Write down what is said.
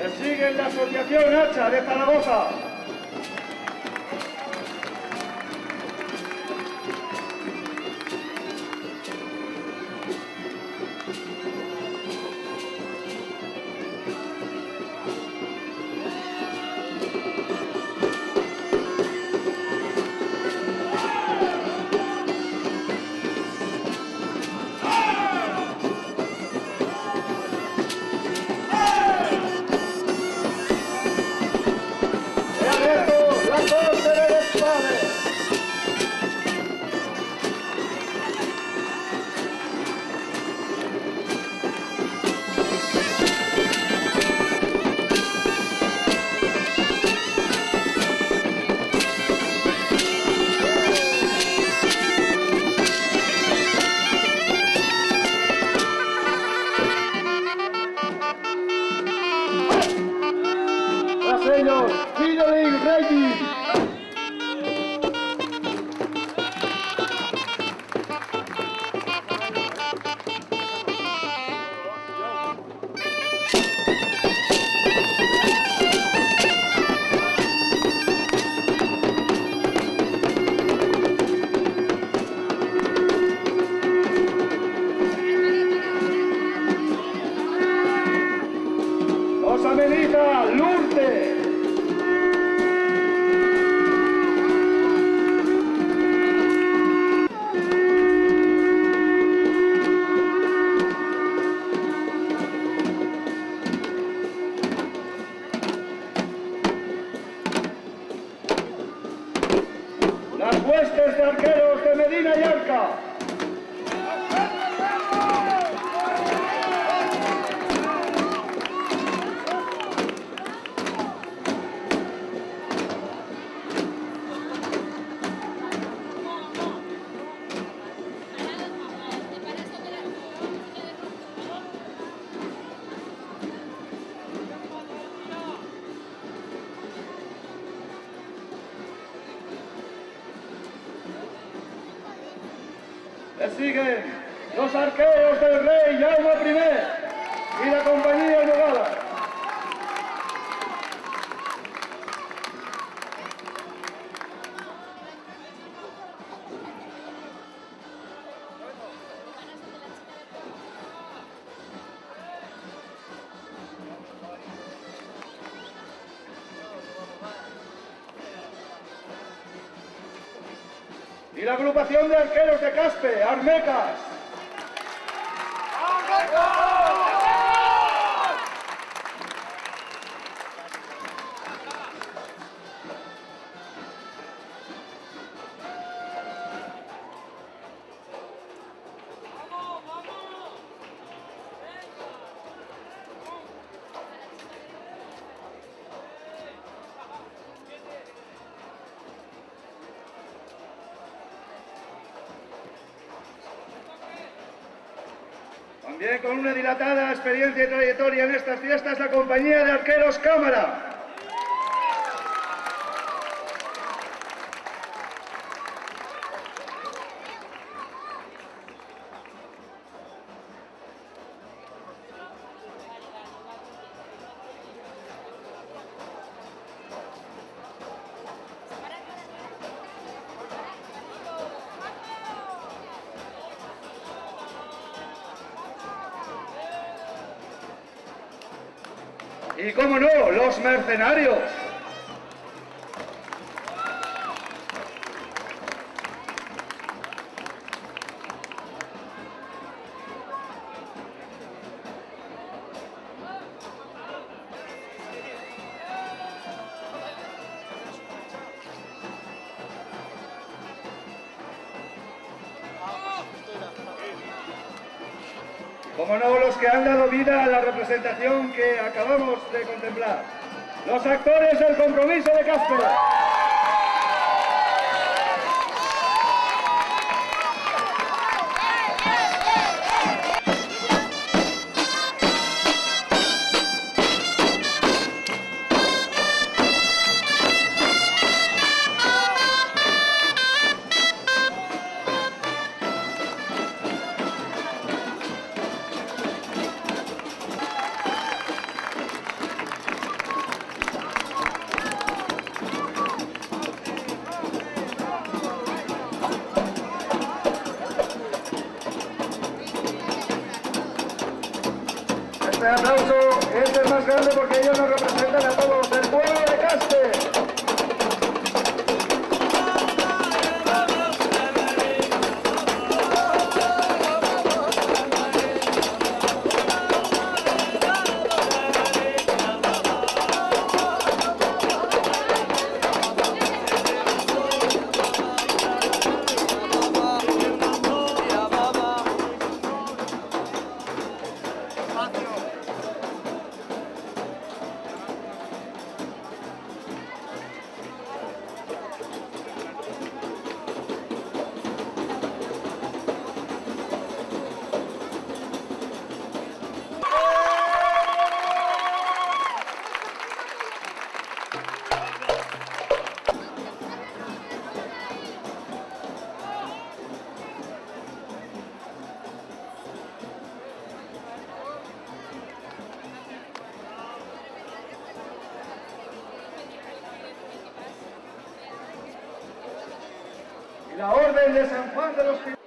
Le sigue la asociación Hacha de Zaragoza. Los ameniza Lourdes. Las huestes de arqueros Le siguen los arqueros del rey Jaume I y la compañía Yogala. Y la agrupación de arqueros de Caspe, Armecas. También con una dilatada experiencia y trayectoria en estas fiestas, la compañía de arqueros Cámara. Y cómo no, los mercenarios. Como no, los que han dado vida a la representación que acabamos de contemplar. Los actores del compromiso de Este aplauso es más grande porque ellos nos representan a todos, el pueblo de Caspe. La Orden de San Juan de los